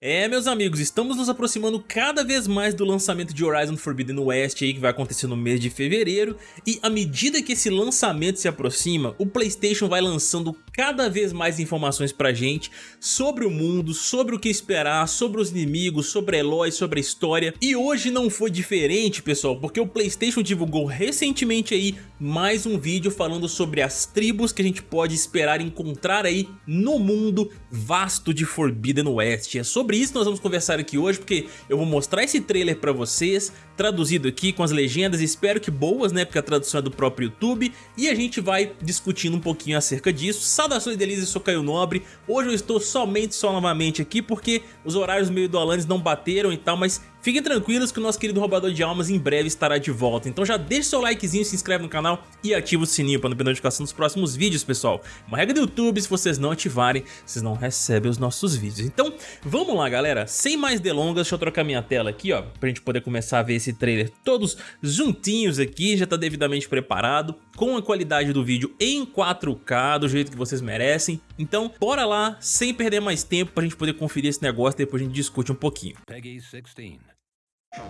É, meus amigos, estamos nos aproximando cada vez mais do lançamento de Horizon Forbidden West aí, que vai acontecer no mês de fevereiro, e à medida que esse lançamento se aproxima, o Playstation vai lançando cada vez mais informações pra gente sobre o mundo, sobre o que esperar, sobre os inimigos, sobre Eloy, sobre a história, e hoje não foi diferente, pessoal, porque o Playstation divulgou recentemente aí mais um vídeo falando sobre as tribos que a gente pode esperar encontrar aí no mundo vasto de Forbidden West. É sobre isso que nós vamos conversar aqui hoje, porque eu vou mostrar esse trailer pra vocês, traduzido aqui com as legendas, espero que boas, né, porque a tradução é do próprio YouTube, e a gente vai discutindo um pouquinho acerca disso. Saudações delícias, eu sou Caio Nobre, hoje eu estou somente só novamente aqui, porque os horários meio do Alanis não bateram e tal, mas Fiquem tranquilos que o nosso querido roubador de almas em breve estará de volta, então já deixa seu likezinho, se inscreve no canal e ativa o sininho para não perder notificação dos próximos vídeos, pessoal. Uma regra do YouTube, se vocês não ativarem, vocês não recebem os nossos vídeos. Então, vamos lá, galera, sem mais delongas, deixa eu trocar minha tela aqui, ó, pra gente poder começar a ver esse trailer todos juntinhos aqui, já tá devidamente preparado, com a qualidade do vídeo em 4K, do jeito que vocês merecem. Então, bora lá, sem perder mais tempo pra gente poder conferir esse negócio e depois a gente discute um pouquinho. Peggy 16.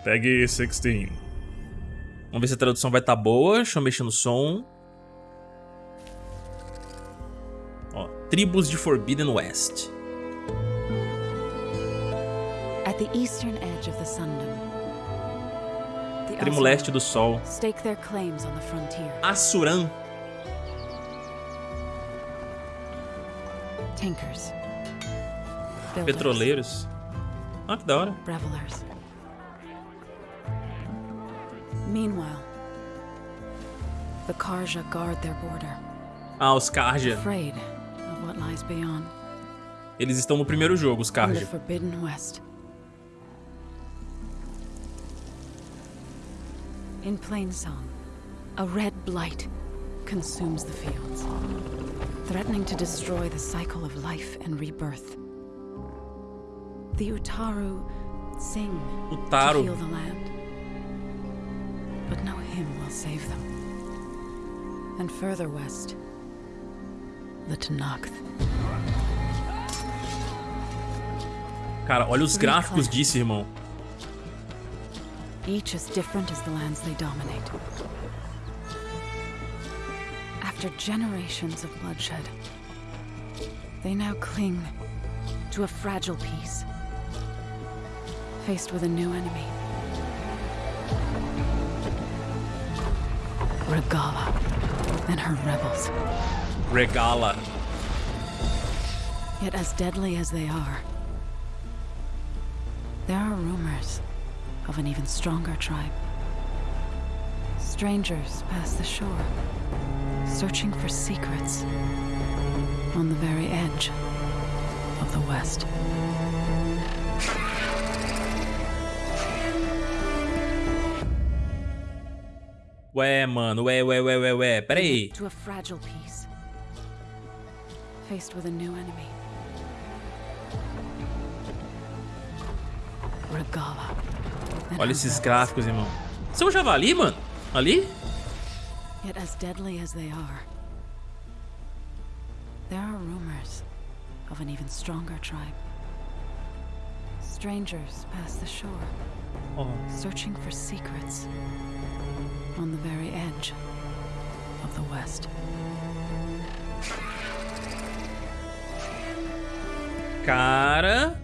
Peggy 16. Vamos ver se a tradução vai estar tá boa. Deixa eu mexer no som. Ó, tribos de Forbidden West. At the eastern edge of the Sundom, Primo leste do sol. Assuran. Tankers. Petroleiros. Ah, que da hora. Revelers. Meanwhile, the Karja guard their border. Ah, os Karja. Afraid of what lies beyond. Eles estão no primeiro jogo, os Karja. Forbidden West. In plain song, a red blight consumes the fields, threatening to destroy the cycle of life and rebirth. The Utaru sing Utaru. to heal the land. But no hymn will save them. And further west, the Tanakh. Cara, olha os gráficos disso, irmão. Each as different as the lands they dominate. After generations of bloodshed, they now cling to a fragile peace, faced with a new enemy. Regala and her rebels. Regala. Yet as deadly as they are, there are rumors of an even stronger tribe. Strangers pass the shore, searching for secrets on the very edge of the West. Ué, mano, ué, ué, ué, ué, ué, peraí. To a fragile piece, faced with a new enemy. Regala. Olha esses gráficos, irmão. Você é um javali, mano? Ali? Yet as deadly as they are, there are rumors of an even stronger tribe. Strangers pass the shore, oh. searching for secrets on the very edge of the West. Cara,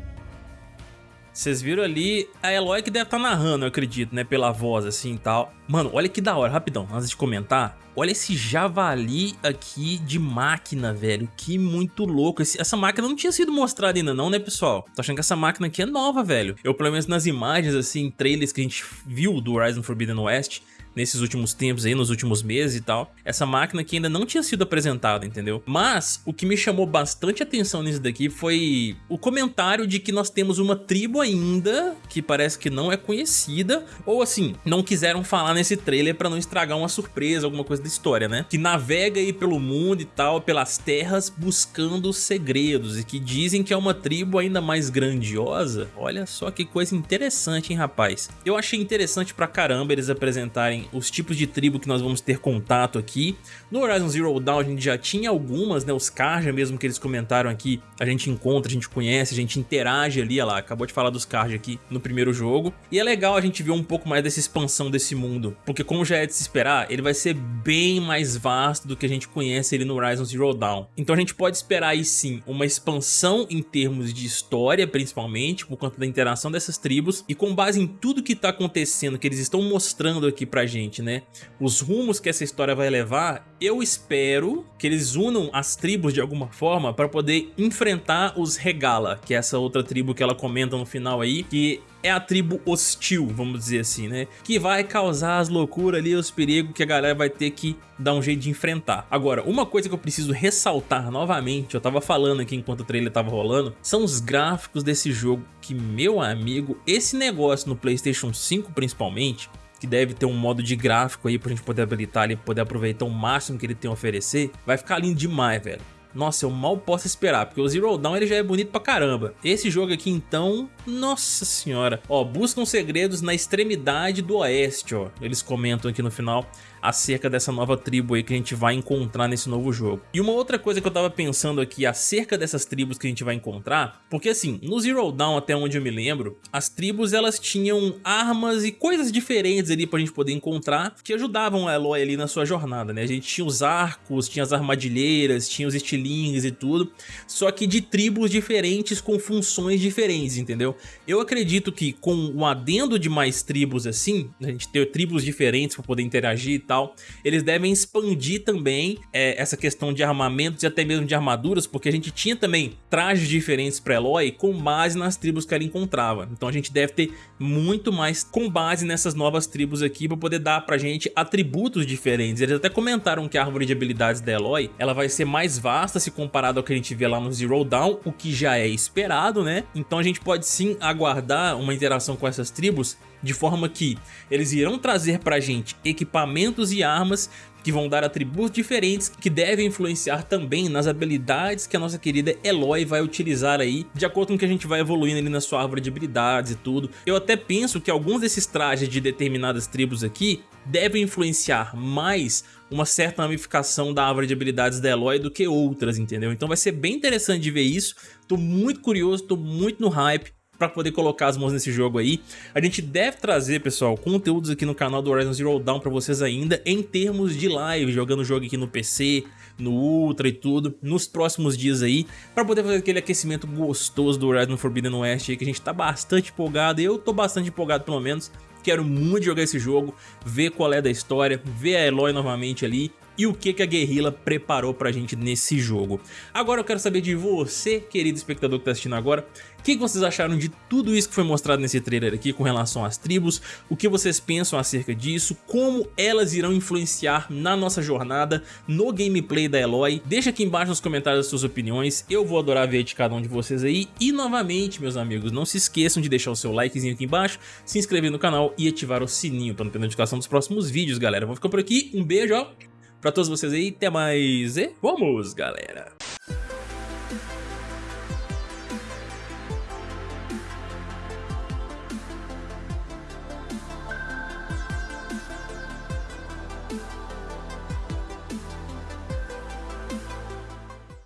vocês viram ali a Eloy que deve estar tá narrando, eu acredito, né? Pela voz assim e tal. Mano, olha que da hora, rapidão, antes de comentar. Olha esse javali aqui de máquina, velho. Que muito louco. Esse, essa máquina não tinha sido mostrada ainda não, né, pessoal? Tô achando que essa máquina aqui é nova, velho. Eu, pelo menos nas imagens, assim, trailers que a gente viu do Horizon Forbidden West, nesses últimos tempos aí, nos últimos meses e tal. Essa máquina que ainda não tinha sido apresentada, entendeu? Mas o que me chamou bastante atenção nisso daqui foi o comentário de que nós temos uma tribo ainda que parece que não é conhecida, ou assim, não quiseram falar nesse trailer pra não estragar uma surpresa, alguma coisa da história, né? Que navega aí pelo mundo e tal, pelas terras, buscando segredos e que dizem que é uma tribo ainda mais grandiosa. Olha só que coisa interessante, hein, rapaz? Eu achei interessante pra caramba eles apresentarem os tipos de tribo que nós vamos ter contato aqui. No Horizon Zero Dawn a gente já tinha algumas, né? Os Karja mesmo que eles comentaram aqui, a gente encontra, a gente conhece, a gente interage ali, olha lá, acabou de falar dos Karja aqui no primeiro jogo. E é legal a gente ver um pouco mais dessa expansão desse mundo, porque como já é de se esperar, ele vai ser bem mais vasto do que a gente conhece ele no Horizon Zero Dawn. Então a gente pode esperar aí sim uma expansão em termos de história, principalmente, por conta da interação dessas tribos, e com base em tudo que está acontecendo, que eles estão mostrando aqui pra gente, né? Os rumos que essa história vai levar, eu espero que eles unam as tribos de alguma forma para poder enfrentar os Regala, que é essa outra tribo que ela comenta no final aí, que é a tribo hostil, vamos dizer assim, né? Que vai causar as loucuras ali, os perigos que a galera vai ter que dar um jeito de enfrentar. Agora, uma coisa que eu preciso ressaltar novamente, eu tava falando aqui enquanto o trailer tava rolando, são os gráficos desse jogo que, meu amigo, esse negócio no Playstation 5 principalmente, que deve ter um modo de gráfico aí pra gente poder habilitar e poder aproveitar o máximo que ele tem a oferecer, vai ficar lindo demais, velho. Nossa, eu mal posso esperar, porque o Zero Dawn ele já é bonito pra caramba. Esse jogo aqui então, nossa senhora. Ó, buscam segredos na extremidade do oeste, ó. Eles comentam aqui no final acerca dessa nova tribo aí que a gente vai encontrar nesse novo jogo. E uma outra coisa que eu tava pensando aqui acerca dessas tribos que a gente vai encontrar, porque assim, no Zero Dawn até onde eu me lembro, as tribos elas tinham armas e coisas diferentes ali pra gente poder encontrar que ajudavam a Eloy ali na sua jornada, né? A gente tinha os arcos, tinha as armadilheiras, tinha os estilingues e tudo, só que de tribos diferentes com funções diferentes, entendeu? Eu acredito que com o adendo de mais tribos assim, a gente ter tribos diferentes pra poder interagir e tal, tal, eles devem expandir também é, essa questão de armamentos e até mesmo de armaduras, porque a gente tinha também trajes diferentes para Eloy com base nas tribos que ela encontrava. Então a gente deve ter muito mais com base nessas novas tribos aqui para poder dar pra gente atributos diferentes. Eles até comentaram que a árvore de habilidades da Eloy, ela vai ser mais vasta se comparado ao que a gente vê lá no Zero Dawn, o que já é esperado, né? Então a gente pode sim aguardar uma interação com essas tribos de forma que eles irão trazer pra gente equipamentos e armas que vão dar atributos diferentes que devem influenciar também nas habilidades que a nossa querida Eloy vai utilizar aí, de acordo com que a gente vai evoluindo ali na sua árvore de habilidades e tudo. Eu até penso que alguns desses trajes de determinadas tribos aqui devem influenciar mais uma certa ramificação da árvore de habilidades da Eloy do que outras, entendeu? Então vai ser bem interessante de ver isso, tô muito curioso, tô muito no hype, para poder colocar as mãos nesse jogo aí. A gente deve trazer, pessoal, conteúdos aqui no canal do Horizon Zero Dawn para vocês ainda em termos de live, jogando o jogo aqui no PC, no Ultra e tudo, nos próximos dias aí, para poder fazer aquele aquecimento gostoso do Horizon Forbidden West aí, que a gente tá bastante empolgado, eu tô bastante empolgado pelo menos, quero muito jogar esse jogo, ver qual é da história, ver a Eloy novamente ali, e o que, a Guerrilla preparou pra gente nesse jogo. Agora eu quero saber de você, querido espectador que tá assistindo agora, o que, vocês acharam de tudo isso que foi mostrado nesse trailer aqui com relação às tribos, o que vocês pensam acerca disso, como elas irão influenciar na nossa jornada, no gameplay da Eloy. Deixa aqui embaixo nos comentários as suas opiniões, eu vou adorar ver de cada um de vocês aí. E novamente, meus amigos, não se esqueçam de deixar o seu likezinho aqui embaixo, se inscrever no canal e ativar o sininho para não perder notificação dos próximos vídeos, galera. Vou ficar por aqui, um beijo, ó! Pra todos vocês aí, até mais e vamos, galera!